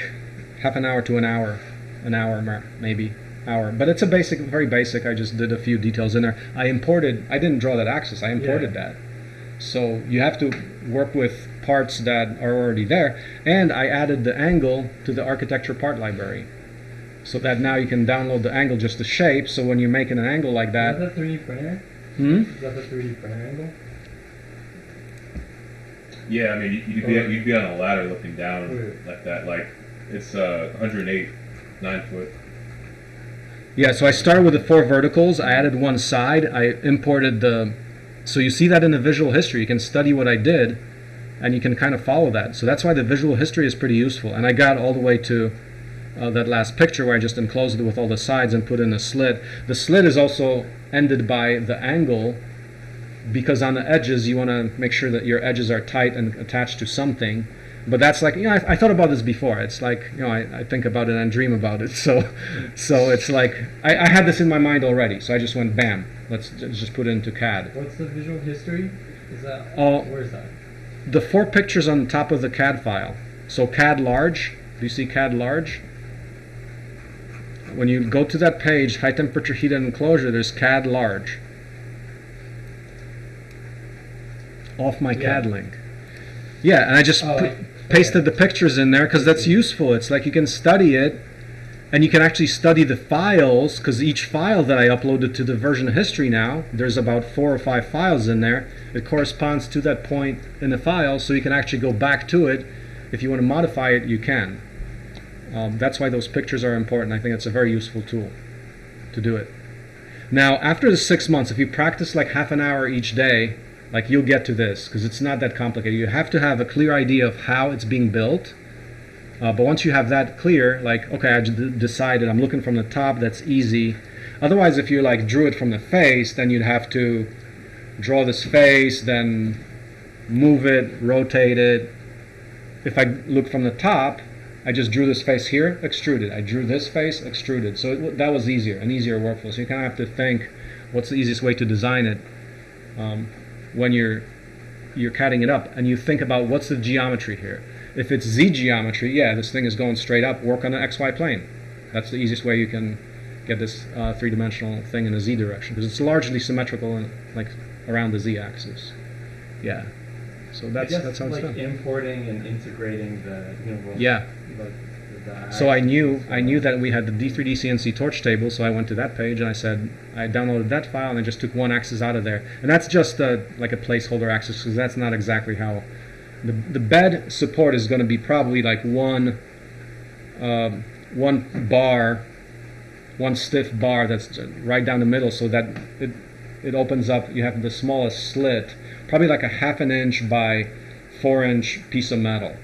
half an hour to an hour, an hour maybe hour. But it's a basic, very basic. I just did a few details in there. I imported. I didn't draw that axis. I imported Yeah. that. So you have to work with parts that are already there. And I added the angle to the architecture part library. So that now you can download the angle, just the shape. So when you're making an angle like Is that, that the 3D printer? hmm? Is that the 3D printer angle? Yeah, I mean, you- you'd be, you'd be on a ladder looking down Wait. like that. Like, it's uh, 108, 9 foot. Yeah, so I started with the four verticals. I added one side. I imported the. So you see that in the visual history. You can study what I did, and you can kind of follow that. So that's why the visual history is pretty useful. And I got all the way to uh, that last picture where I just enclosed it with all the sides and put in a slit. The slit is also ended by the angle because on the edges you want to make sure that your edges are tight and attached to something. But that's like you know I, I thought about this before. It's like you know I, I think about it and dream about it. So so it's like I, I had this in my mind already. So I just went bam. Let's just put it into CAD. What's the visual history? Is that Oh. where's that? The four pictures on the top of the CAD file. So CAD large. Do you see CAD large? When you go to that page, high temperature heat and enclosure, there's CAD large. Off my Yeah. CAD link. Yeah, and I just Oh, put, I- pasted the pictures in there because that's useful. It's like you can study it and you can actually study the files because each file that I uploaded to the version history now, there's about four or five files in there. It corresponds to that point in the file, so you can actually go back to it. If you want to modify it, you can. Um, that's why those pictures are important. I think it's a very useful tool to do it. Now, after the six months, if you practice like half an hour each day, like you'll get to this because it's not that complicated. You have to have a clear idea of how it's being built. Uh, but once you have that clear, like, okay, I decided I'm looking from the top, that's easy. Otherwise, if you like drew it from the face, then you'd have to draw this face, then move it, rotate it. If I look from the top, I just drew this face here, extruded. I drew this face, extruded. So it, that was easier, an easier workflow. So you kind of have to think, what's the easiest way to design it um, when you're you're cutting it up, and you think about what's the geometry here. If it's z geometry, yeah, this thing is going straight up. Work on the xy plane. That's the easiest way you can get this uh, three-dimensional thing in a z direction because it's largely symmetrical and like around the z-axis. Yeah. So that's I guess that's how it's like done. importing and integrating the you know Yeah. like So I knew I knew that we had the D3D CNC torch table, so I went to that page and I said I downloaded that file and I just took one axis out of there, and that's just a, like a placeholder axis because that's not exactly how the the bed support is going to be probably like one um, one bar, one stiff bar that's right down the middle, so that it it opens up. You have the smallest slit, probably like a half an inch by four inch piece of metal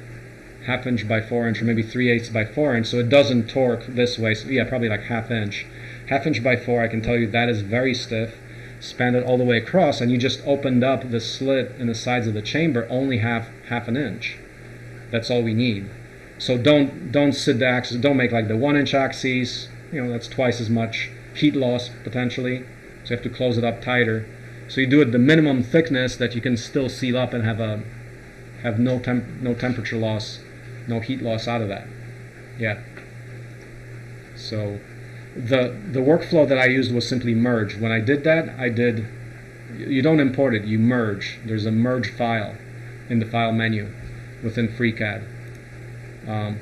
half inch by four inch or maybe three eighths by four inch so it doesn't torque this way. So yeah probably like half inch. Half inch by four I can tell you that is very stiff span it all the way across and you just opened up the slit in the sides of the chamber only half half an inch. That's all we need. So don't don't sit the axis don't make like the one inch axes you know that's twice as much heat loss potentially. So you have to close it up tighter. So you do it the minimum thickness that you can still seal up and have a have no temp no temperature loss no heat loss out of that. Yeah. So the the workflow that I used was simply merge. When I did that, I did you don't import it, you merge. There's a merge file in the file menu within FreeCAD. Um,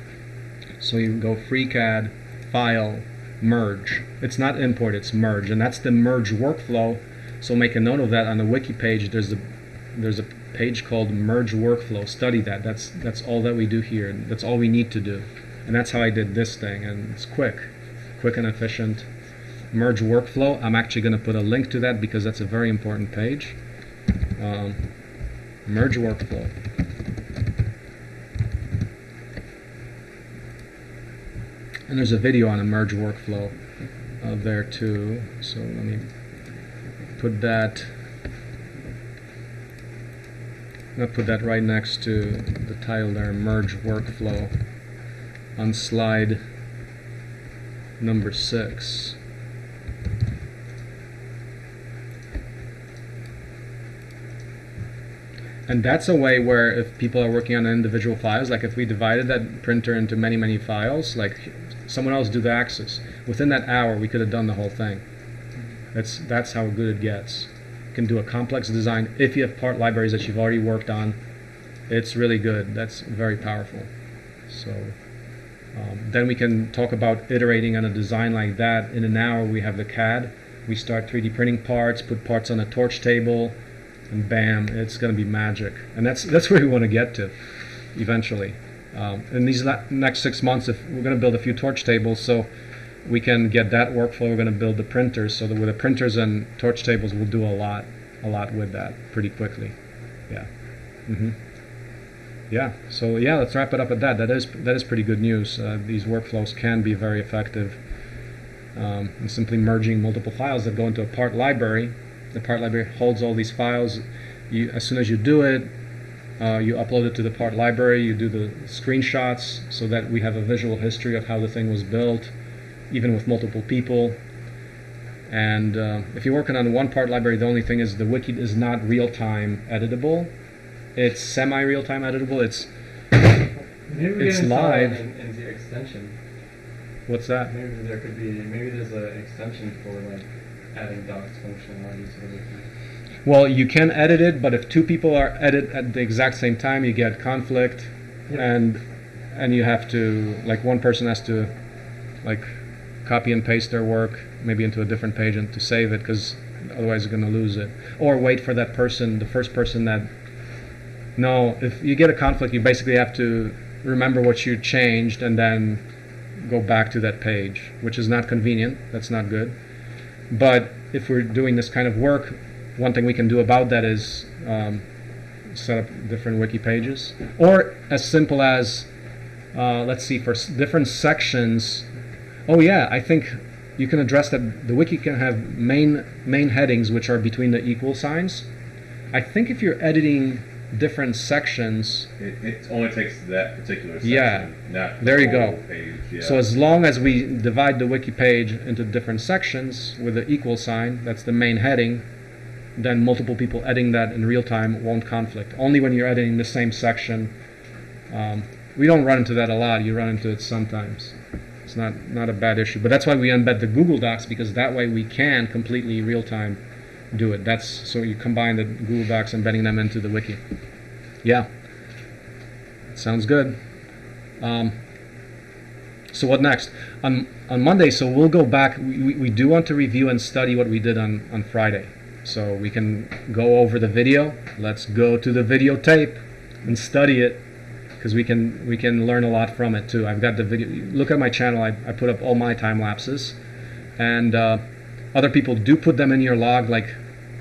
so you go FreeCAD, file, merge. It's not import, it's merge, and that's the merge workflow. So make a note of that on the wiki page. There's a there's a page called merge workflow. Study that. That's that's all that we do here. That's all we need to do, and that's how I did this thing. And it's quick, quick and efficient. Merge workflow. I'm actually going to put a link to that because that's a very important page. Um, merge workflow. And there's a video on a merge workflow uh, there too. So let me put that. I'm going to put that right next to the title there, merge workflow, on slide number six. and that's a way where if people are working on individual files, like if we divided that printer into many, many files, like someone else do the access, within that hour we could have done the whole thing. That's that's how good it gets. Can do a complex design if you have part libraries that you've already worked on. It's really good. That's very powerful. So um, then we can talk about iterating on a design like that. In an hour, we have the CAD. We start 3D printing parts, put parts on a torch table, and bam, it's going to be magic. And that's that's where we want to get to, eventually. Um, in these next six months, if we're going to build a few torch tables, so we can get that workflow. We're going to build the printers, so that with the printers and torch tables, we'll do a lot, a lot with that pretty quickly. Yeah. hmm yeah. So yeah, let's wrap it up at that. That is that is pretty good news. Uh, these workflows can be very effective. Um, in simply merging multiple files that go into a part library. The part library holds all these files. You, as soon as you do it, uh, you upload it to the part library. You do the screenshots so that we have a visual history of how the thing was built, even with multiple people. And uh, if you're working on one part library, the only thing is the wiki is not real-time editable it's semi real time editable. It's It's live. in, in the extension. what's that? Maybe there could be, maybe there's an extension for like adding docs functionality that we can. Well, you can edit it, but if two people are edit at the exact same time, you get conflict, Yeah. and and you have to like one person has to like copy and paste their work maybe into a different page and to save it because otherwise you're going to lose it, or wait for that person, the first person that. No, if you get a conflict, you basically have to remember what you changed and then go back to that page, which is not convenient. That's not good. But if we're doing this kind of work, one thing we can do about that is um, set up different wiki pages, or as simple as uh, let's see for different sections. Oh yeah, I think you can address that. The wiki can have main main headings which are between the equal signs. I think if you're editing different sections, It, it only takes that particular section, Yeah. not the There you go. Yeah. So as long as we divide the wiki page into different sections with the equal sign, that's the main heading, then multiple people editing that in real time won't conflict. Only when you're editing the same section. Um, we don't run into that a lot. You run into it sometimes. It's not not a bad issue, but that's why we embed the Google Docs because that way we can completely real time do it. That's so you combine the Google Docs, embedding them into the wiki. Yeah, sounds good. Um, so what next? On on Monday, so we'll go back. We, we, do want to review and study what we did on, on Friday. So we can go over the video. Let's go to the videotape and study it because we can we can learn a lot from it too. I've got the video. Look at my channel. I, I put up all my time lapses, and uh, other people do put them in your log. Like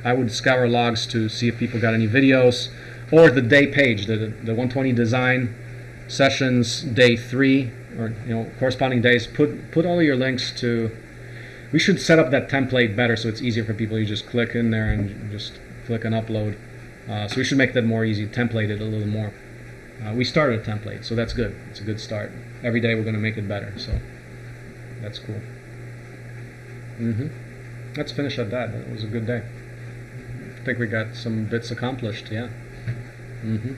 I would scour logs to see if people got any videos, or the day page, the the 120 design sessions day three or you know corresponding days put put all your links to we should set up that template better so it's easier for people you just click in there and just click and upload uh, so we should make that more easy template it a little more uh, we started a template so that's good. It's a good start. Every day we're going to make it better so that's cool. Hmm let's finish at that. It was a good day. I think we got some bits accomplished yeah. Hmm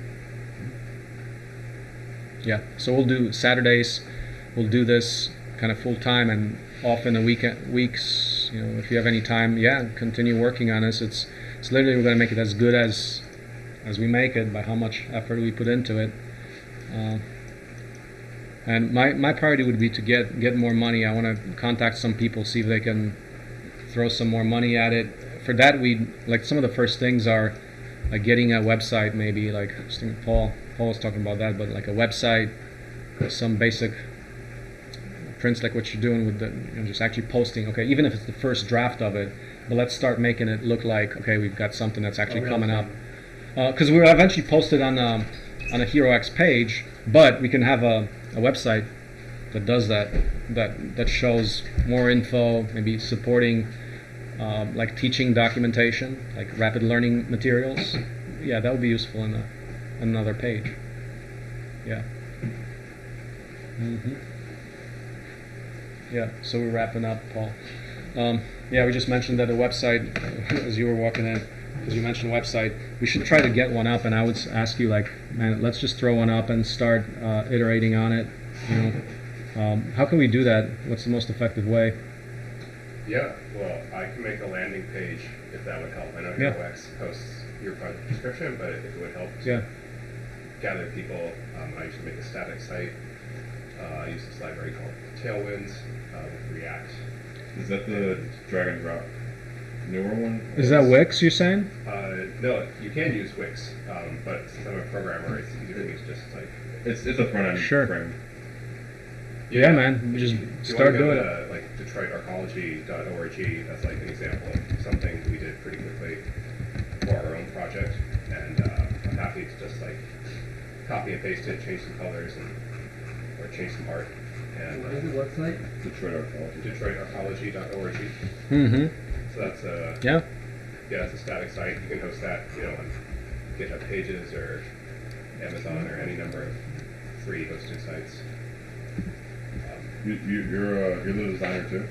yeah, so we'll do Saturdays. We'll do this kind of full time and off in the weekend weeks. You know, if you have any time, yeah, continue working on this. It's it's literally we're gonna make it as good as as we make it by how much effort we put into it. Uh, and my my priority would be to get get more money. I want to contact some people, see if they can throw some more money at it. For that, we like some of the first things are like getting a website, maybe like Paul Paul was talking about that, but like a website, some basic prints like what you're doing with the you know, just actually posting. Okay, even if it's the first draft of it, but let's start making it look like okay, we've got something that's actually coming up. Because we'll eventually post it on um, on a HeroX page, but we can have a, a website that does that that that shows more info, maybe supporting um, like teaching documentation, like rapid learning materials. Yeah, that would be useful in a, another page. Yeah. hmm Yeah. So we're wrapping up, Paul. Um, yeah, we just mentioned that the website, as you were walking in, because you mentioned website, we should try to get one up. And I would ask you, like, man, let's just throw one up and start uh, iterating on it. You know, um, how can we do that? What's the most effective way? Yeah, well, I can make a landing page if that would help. I know Yeah. HeroX hosts your project description, but if it would help to Yeah. gather people, um, I used to make a static site. Uh, I use this library called Tailwinds uh, with React. Is that the drag and drop newer one? Is that Wix? You're saying? Uh, no, you can use Wix, um, but since I'm a programmer, it's easier for me to just like It's it's a front end Sure. frame. Yeah, man. Just you start want to doing it. to like DetroitArchaeology.org, that's like an example of something we did pretty quickly for our own project, and uh, I'm happy to just like copy and paste it, change some colors, and or change some art. And What is the uh, website? Detroit Archaeology. Mm-hmm. So that's a Yeah. yeah, that's a static site. You can host that, you know, on GitHub Pages or Amazon or any number of free hosted sites. Um, You, you, you're uh, you're the designer too.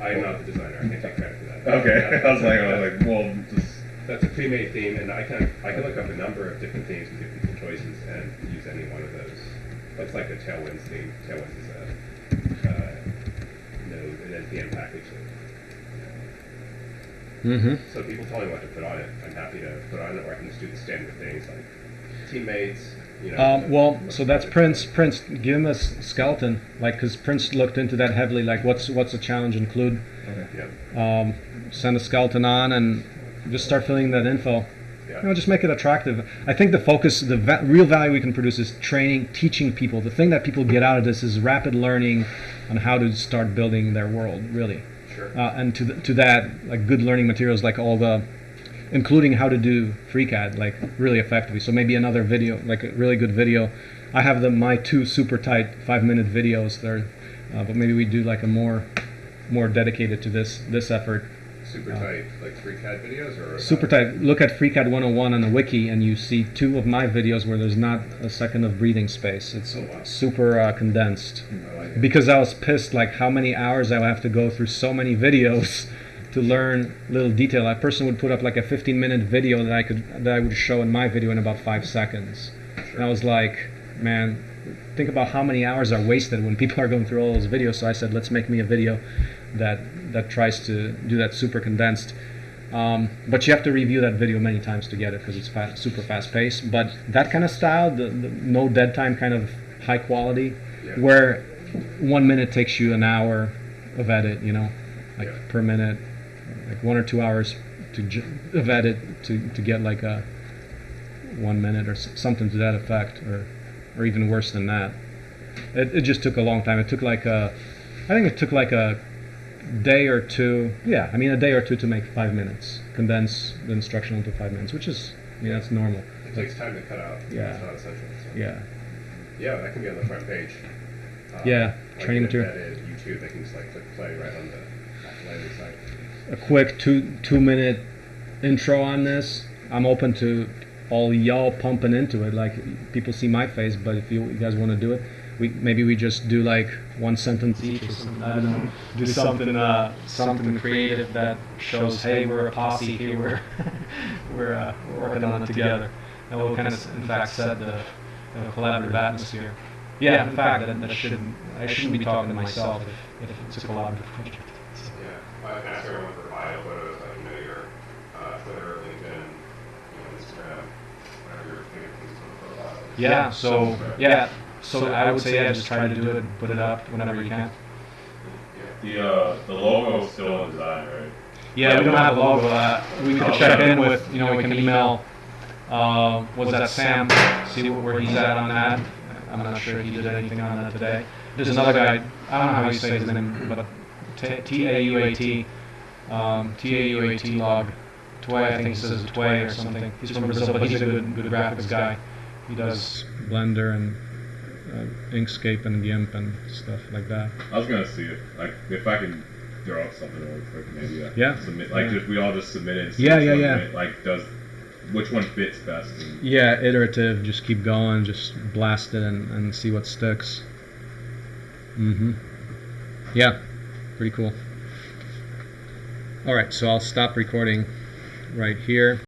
I am not the designer. I can't take credit for that. Okay, I was like, I was like, well, just That's a pre-made theme, and I can I can look up a number of different themes and give people choices and use any one of those. It's like a Tailwinds theme. Tailwinds is a uh, node an npm package. Mm-hmm. So people tell me what to put on it. I'm happy to put on it, or I can just do the standard things like teammates. You know. Um, well, so that's Prince. Prince, give him a skeleton, like, because Prince looked into that heavily. Like, what's what's the challenge include? Okay. Yeah. Um, send a skeleton on and just start filling that info. Yeah. You know, just make it attractive. I think the focus, the va- real value we can produce is training, teaching people. The thing that people get out of this is rapid learning on how to start building their world, really. Sure. Uh, and to th- to that, like good learning materials, like all the, including how to do FreeCAD, like really effectively. So maybe another video, like a really good video. I have the my two super tight five minute videos there, uh, but maybe we do like a more, more dedicated to this this effort. Super tight, like FreeCAD videos or Super tight. Look at FreeCAD 101 on the wiki, and you see two of my videos where there's not a second of breathing space. It's Oh, wow. super uh, condensed. I like. Because I was pissed, like how many hours I would have to go through so many videos to learn little detail. A person would put up like a 15-minute video that I could that I would show in my video in about five seconds. And I was like, man, think about how many hours are wasted when people are going through all those videos. So I said, let's make me a video that that tries to do that super condensed. Um, but you have to review that video many times to get it because it's fast, super fast paced. But that kind of style, the, the no dead time kind of high quality, Yeah. where one minute takes you an hour of edit, you know, like Yeah. per minute, like one or two hours to of edit to, to get like a one minute or s- something to that effect, or or even worse than that. It, it just took a long time. It took like a, I think it took like a day or two. Yeah, I mean a day or two to make five minutes, condense the instruction into five minutes, which is, I mean, that's normal. It takes time to cut out. Yeah. It's not essential. So. Yeah. Yeah, that can be on the front page. Um, Yeah, like training material. YouTube, they can just like click play right on the landing site. a quick two two minute intro on this. I'm open to all y'all pumping into it. Like people see my face, but if you, you guys want to do it, we maybe we just do like one sentence each or something. I don't know. Do something uh, something creative that shows, hey, we're a posse here. We're we're, uh, we're working on it together. And we'll kind of, in fact, set the uh, collaborative atmosphere. Yeah, in fact, that, that shouldn't I shouldn't be talking to myself if, if it's a collaborative project. Yeah, I can ask everyone for bio photos, like, you know, your uh, Twitter, LinkedIn, you know, Instagram, whatever your favorite things on the profile. Yeah, so yeah, so I would say yeah, just try to do it, and put it up whenever you can. the uh, the logo is still in design, right? Yeah, we don't have a logo. Uh, we could check in with, you know, we can email. Uh, was that Sam? See where he's at on that. I'm not sure he did anything on that today. There's another guy. I don't know how you say his name, but T A U A T, um, T A U A T log. Tway, I think he says Tway or something. He's from Brazil, but he's a good, good graphics guy. He does Blender and uh, Inkscape and GIMP and stuff like that. I was gonna see if like if I can draw up something really quick, maybe. Uh, Yeah. Submit like Yeah. just we all just submit it. Yeah, yeah, yeah. fit- Like does which one fits best? And, Yeah, iterative. Just keep going. Just blast it and, and see what sticks. Mm-hmm. Yeah, pretty cool. All right, so I'll stop recording right here.